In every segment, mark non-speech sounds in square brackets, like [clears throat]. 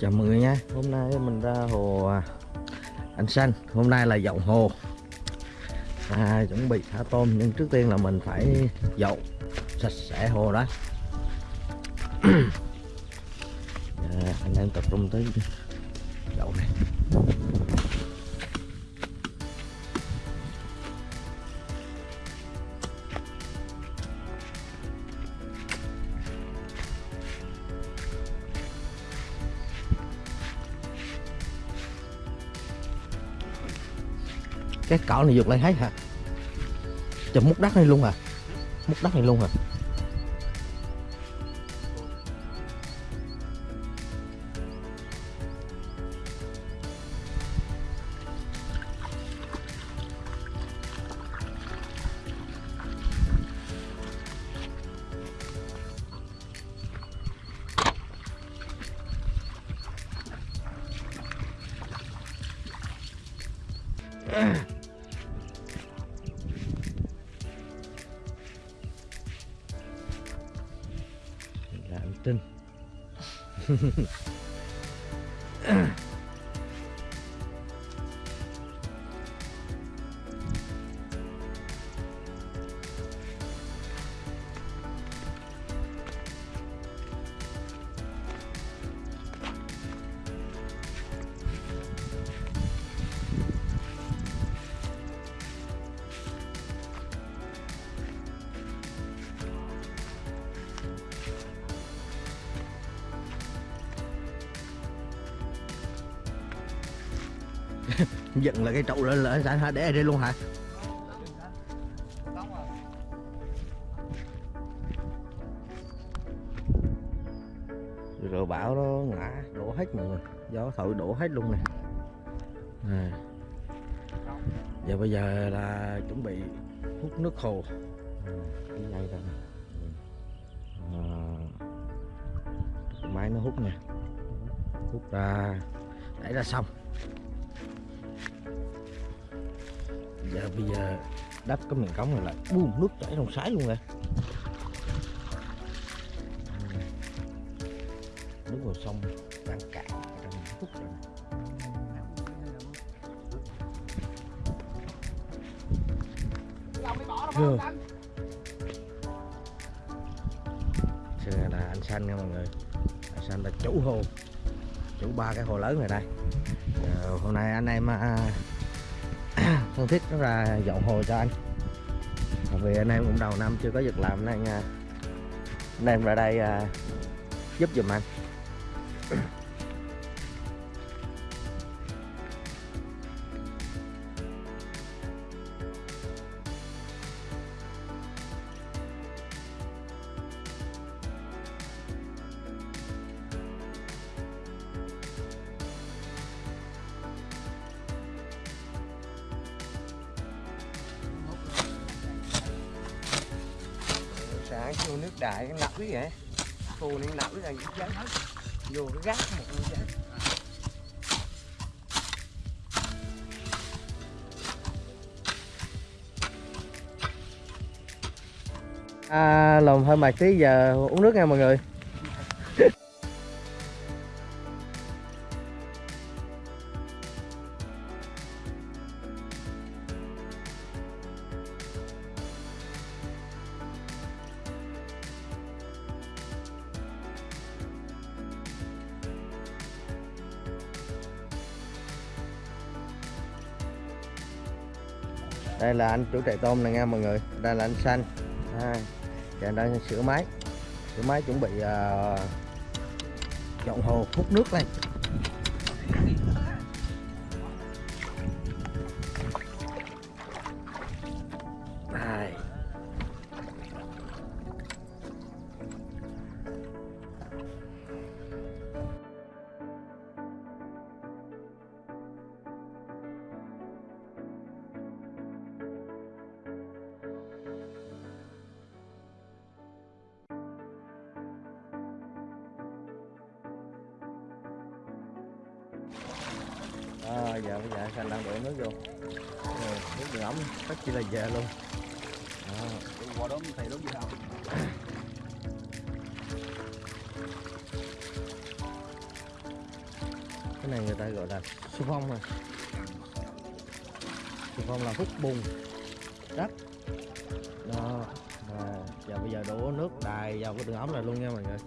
Chào mọi người nha. Hôm nay mình ra hồ à, Anh Xanh. Hôm nay là dậu hồ. À, Chuẩn bị thả tôm Nhưng trước tiên là mình phải dậu Sạch sẽ hồ đó [clears throat] à, Anh em tập trung tới cái cỏ này dục lên hết hả? Chùm múc đất này luôn à? Múc đất này luôn hả dựng là cái trụ lên là anh hả? Để ở đây luôn hả? Rồi bão nó ngã đổ hết mọi người. Gió thổi đổ hết luôn nè. À. giờ bây giờ là chuẩn bị hút nước hồ. À, cái dây à, máy nó hút nè. Hút ra. Đẩy ra xong giờ bây giờ đắp cái miệng cống này lại buông nước chảy trong sái luôn nè nước vào sông đang cạn đang phút rồi nè. Chưa. Giờ là anh xanh nha mọi người anh xanh là chủ hồ chủ ba cái hồ lớn này đây Giờ, hôm nay anh em à, phân thiết nó ra dọn hồ cho anh. Vì anh em cũng đầu năm chưa có việc làm, nên à, anh em ra đây à, giúp giùm anh. Sáng vô nước đại cái ngập vậy. Phù này ngập là cái hết, vô cái gác một con giấy à, lòng hơi mệt tí giờ uống nước nha mọi người. Đây là anh chủ trại tôm này nha mọi người. Đây là anh xanh. À, đang sửa máy. Sửa máy chuẩn bị ờ, uh, dọn hồ hút nước lên. À, giờ bây giờ xanh đang đổ nước vô. Rồi, nước đường ống tất chỉ là về luôn. À. qua đó. Thầy đúng gì không cái này người ta gọi là su phong này su phong là hút bùn đất đó và giờ bây giờ đổ nước đài vào cái đường ống này luôn nha mọi người.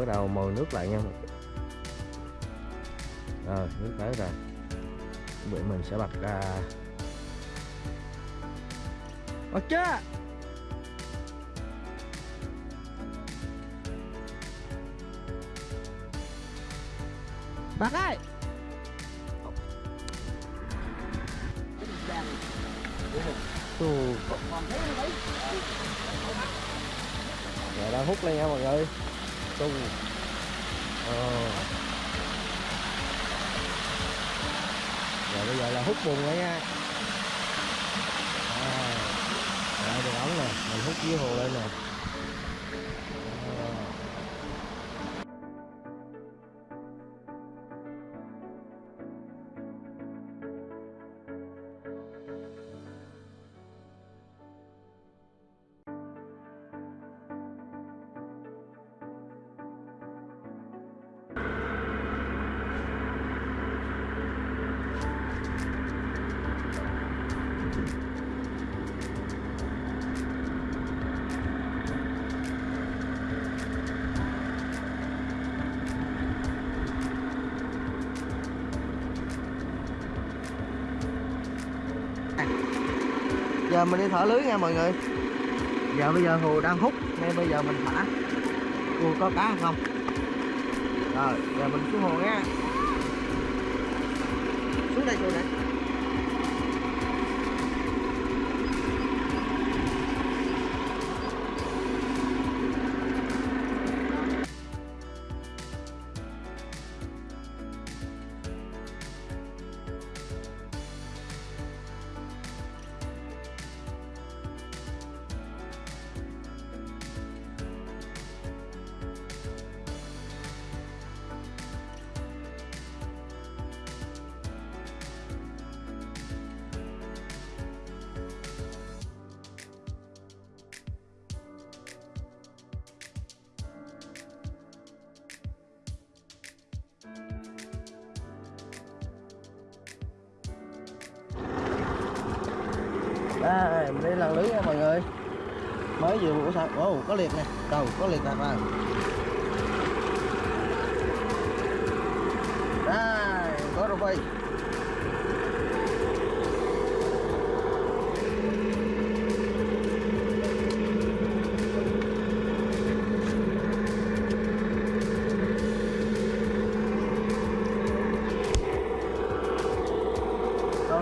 Bắt đầu mồi nước lại nha. Rồi nước tới rồi. Bữa mình sẽ bật ra. Bật chưa? Bật ơi! Rồi đang hút lên nha mọi người tu ờ. rồi bây giờ là hút bùn rồi nha à. rồi đường ống nè mình hút dưới hồ lên nè giờ mình đi thả lưới nha mọi người. Giờ bây giờ hồ đang hút, nên bây giờ mình thả. Cô có cá không? Rồi, giờ mình xuống hồ nha. Xuống đây xuống đây. Đây mình đi lần lưới nha mọi người. Mới vừa buổi sáng. Ồ, có liệt nè. Đầu có liệt đặt vào đây, có rô phi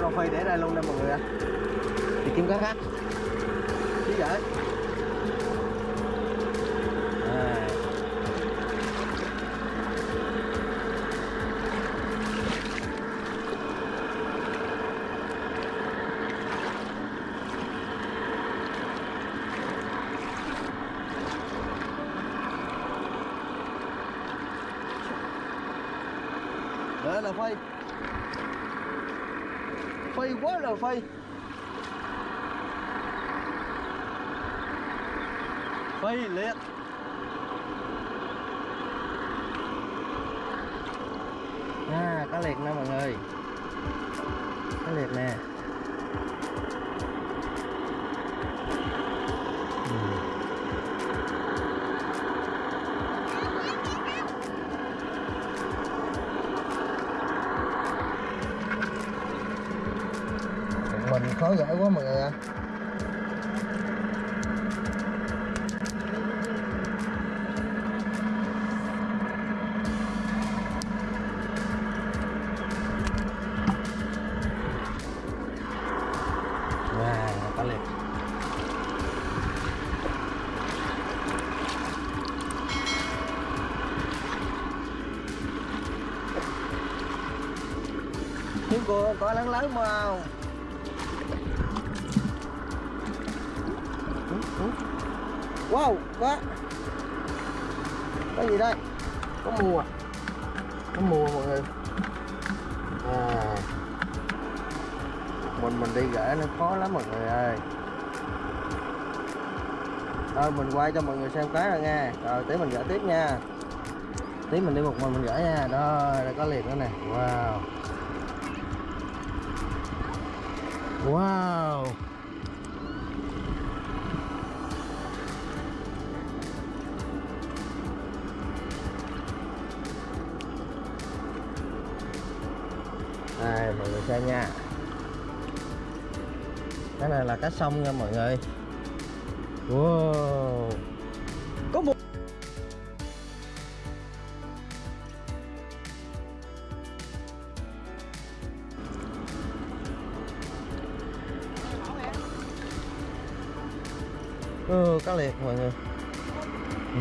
rô phi để đây luôn nè mọi người ạ thì kiếm cá khác. Chứ vậy. À. Là phay. Phay quá là phay. liếc à, cá liệt nè mọi người. Cá liệt nè. Mình khó giải quá mọi người ạ. à. Cô lớn màu. Wow, có Có gì đây? Có mùa à? Có mùa à, mọi người? À. Mình mình đi gỡ nó khó lắm mọi người ơi. Thôi mình quay cho mọi người xem cái rồi nha Rồi tí mình gỡ tiếp nha. Tí mình đi một mình mình gỡ nha. Đó, đây có liền nữa nè. Wow. Wow. Đây mọi người xem nha. Cái này là cá sông nha, mọi người. Wow. Có một Ừ, cá liệt mọi người ừ.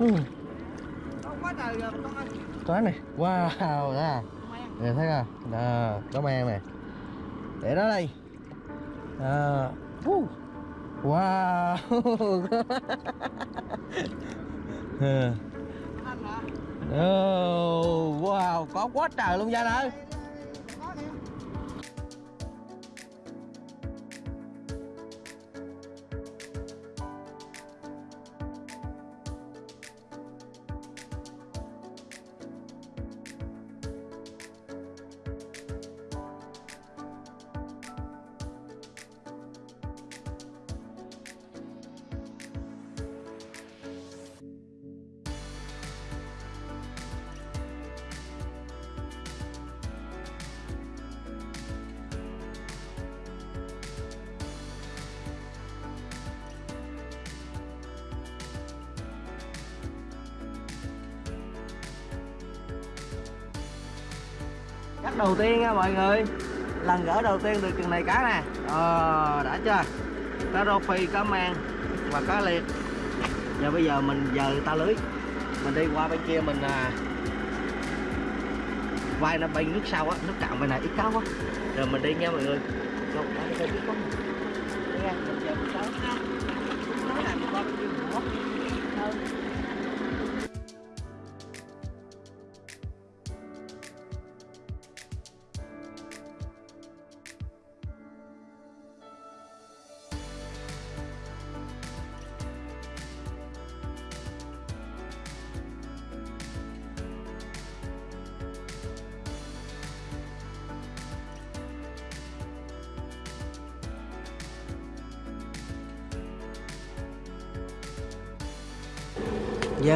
Ừ. Có này Wow đó à. Nè thấy không Đó, có mang này. Để đó đây à Wow. Oh, [laughs] Wow Có quá trời luôn Danh ơi Cắt đầu tiên nha mọi người. Lần gỡ đầu tiên được chừng này cá nè. Ờ, đã chưa? Cá rô phi, cá mang và cá liệt. Giờ bây giờ mình giờ ta lưới. Mình đi qua bên kia mình à, Quay nó bay nước sau á, nước cạn bên này ít cá quá. Rồi mình đi nha mọi người. Rồi, ở đây ít quá. Đi nha, mình giờ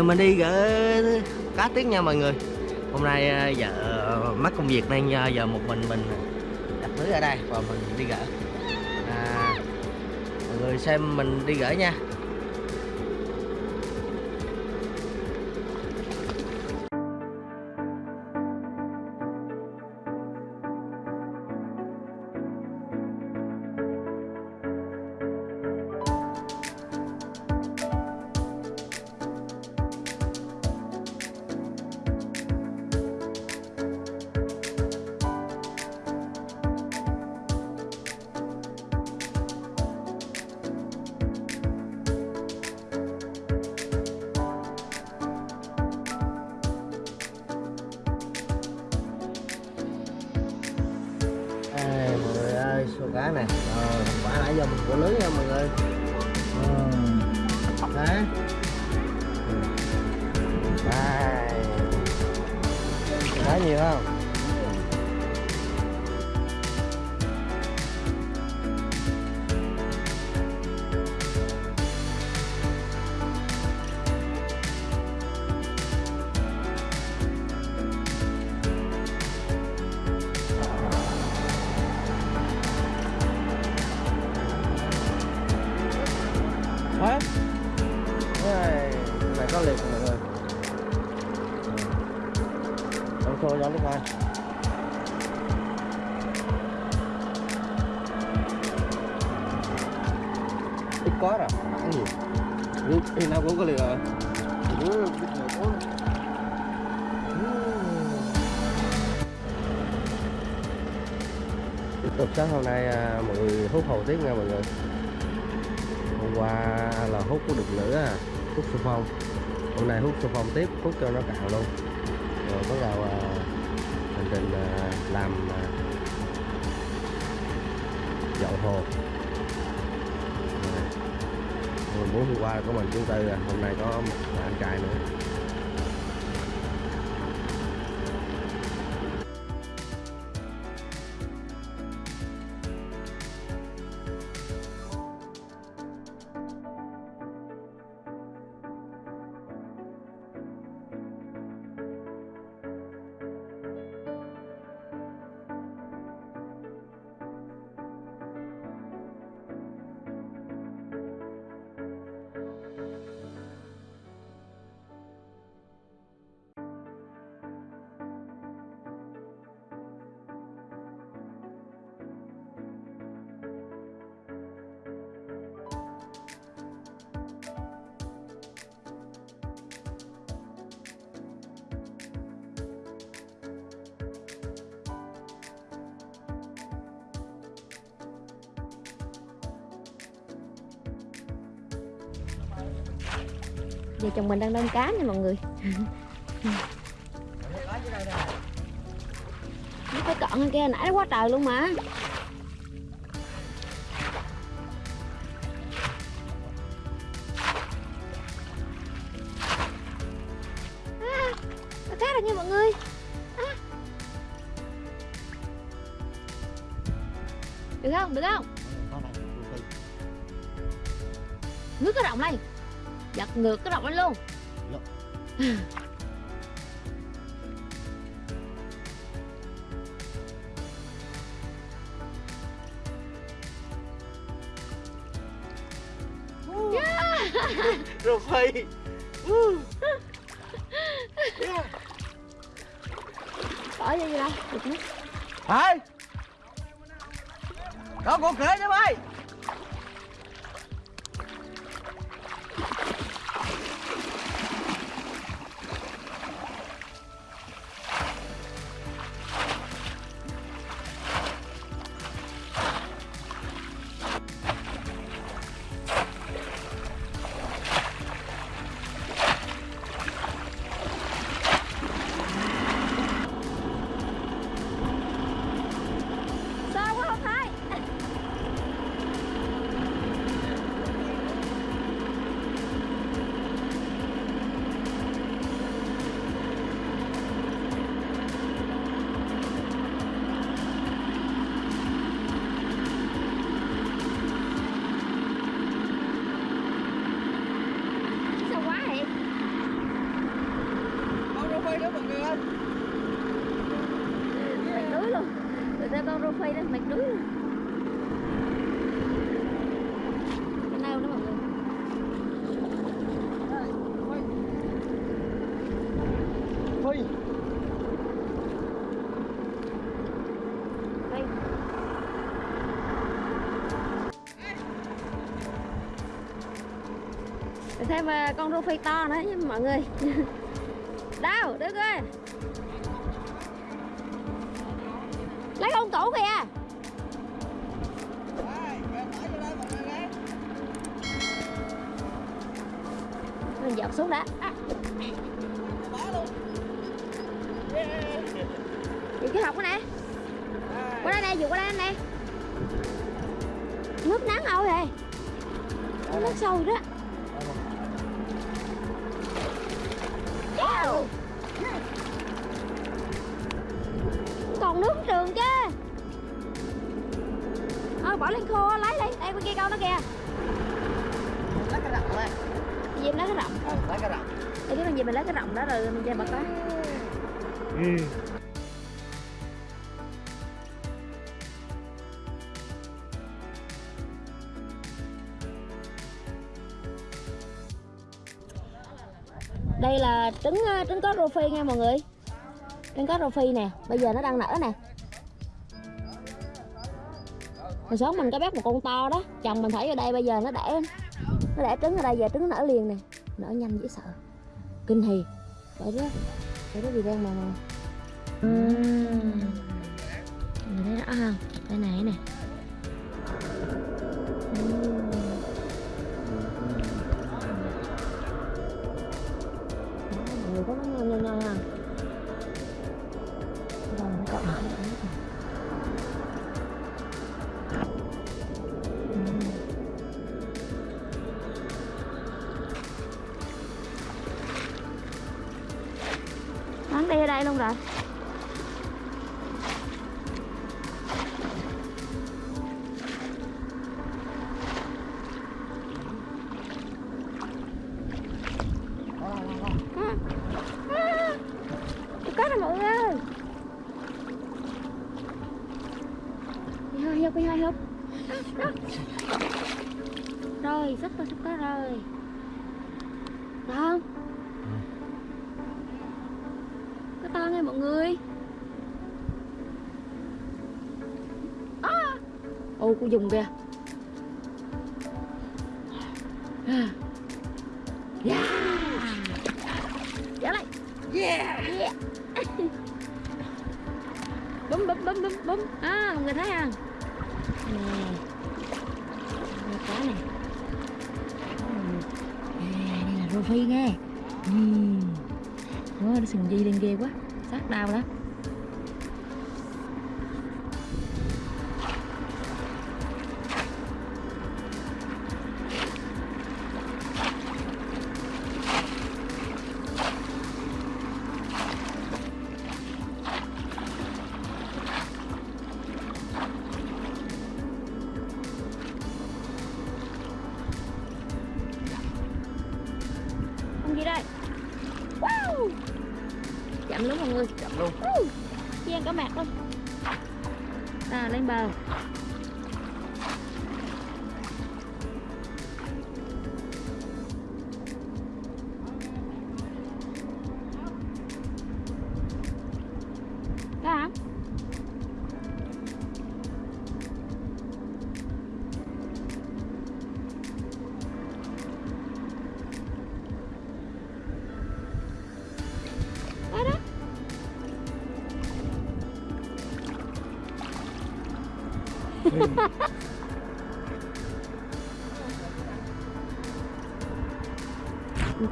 Ờ, mình đi gỡ cá tiết nha mọi người. Hôm nay ờ, giờ vợ mắc công việc nên ờ, giờ một mình mình đặt lưới ở đây và mình đi gỡ. À, mọi người xem mình đi gỡ nha. Của lưới nha mọi người. Ờ, đấy. Cá nhiều không? Tục sáng hôm nay à, mọi người hút hồ tiếp nha mọi người. Hôm qua là hút có được nữa à hút xung phong. Hôm nay hút xung phong tiếp hút cho nó cạn luôn. Rồi bắt đầu à, hành trình à, làm à, dậu hồ. Rồi. Hôm qua của có mình chúng tư à hôm nay có một à, anh trai nữa. Giờ chồng mình đang đông cá nha mọi người Nó phải cọn hơn kia nãy nó quá trời luôn mà à, Có cá rồi nha mọi người à. Được không? Được không? Ngước cái rộng lên Giật ngược cái rộng lên luôn [laughs] Rồi à, con rô phi to nữa nha mọi người. [laughs] Đâu, đức ơi Lấy con cũ kìa. Mình dọc xuống đã. Trường chứ. Thôi bỏ lên khô lấy đi Đây bên kia con nó kìa. Lấy cái rộng lên. Diêm lấy cái rộng? Ừ, lấy cái rộng. Để cái con gì mình lấy cái rộng đó rồi mình chơi bật đó đây là trứng ờ, trứng có rô phi nha mọi người. Trứng có rô phi nè. Bây giờ nó đang nở nè hồi sớm mình có bắt một con to đó. Chồng mình thấy ở đây bây giờ nó đẻ nó đẻ trứng ở đây, giờ trứng nở liền nè. Nở nhanh dễ sợ. Kinh hì. Để đó để đó gì đang mà. Mà Uhm. Rồi, sắp rồi, sắp có rồi Được không? Có to nghe mọi người à. Ô, cô dùng kìa À. Yeah Trở lại Yeah. Yeah. [laughs] bấm bấm bấm bấm bấm à mọi người thấy không phi nghe. Uhm. Ủa, nó sừng di lên ghê quá. Sát đau lắm.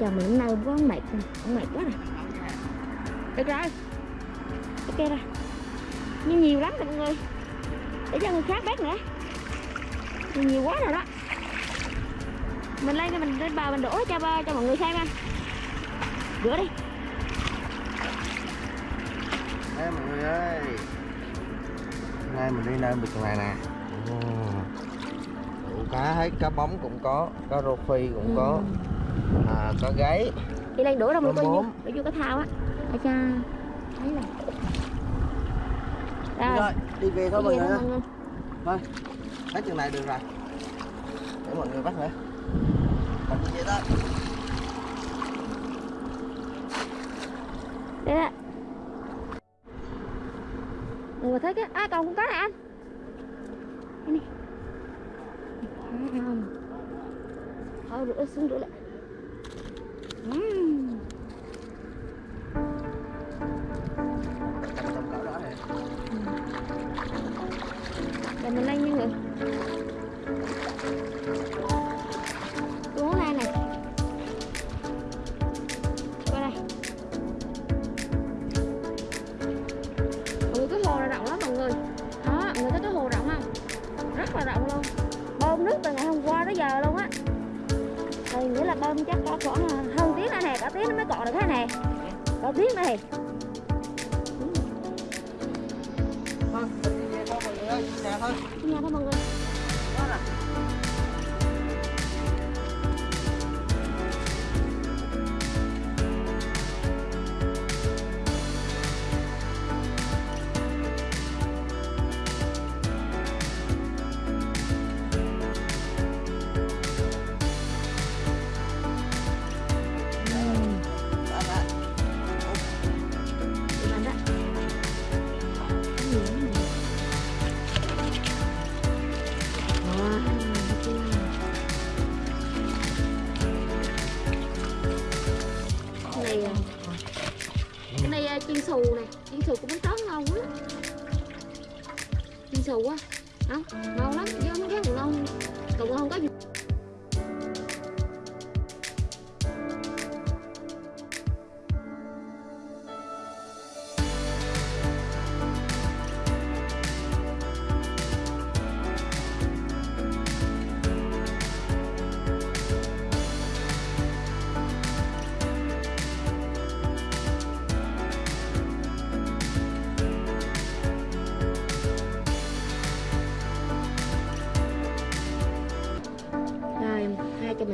Chồng mình hôm nay có mệt rồi, mệt quá rồi. Được rồi Ok rồi Nhưng nhiều lắm rồi mọi người. Để cho người khác bác nữa. Nhiều, nhiều quá rồi đó. Mình lên cái mình lên bờ mình đổ cho cho mọi người xem anh. Rửa đi. Đây mọi người ơi nay mình đi nơi vực này nè. Đủ cá hết, cá bóng cũng có Cá rô phi cũng có. À, Có gáy. Đi lên đổ đâu mà coi như bốn. để vô cái thao á. Để cho thấy là rồi. Rồi, đi về thôi mọi người thôi hết chừng này được rồi. Để mọi người bắt nữa Mình đi về thôi. Đây vừa thích á à còn con có này anh. Đây này không thôi, rửa, xuống rửa lại. Mọi người ơi, nhà thôi Nhà thôi mọi người Đó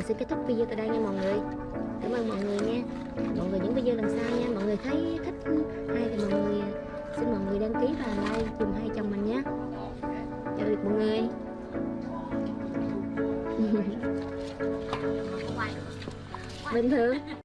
xin kết thúc video tại đây nha mọi người. Cảm ơn mọi người nha. Mọi người những video lần sau nha. Mọi người thấy thích hay thì mọi người, Xin mọi người đăng ký và like cùng hai chồng mình nhé. Chào được mọi người. [laughs] Bình thường.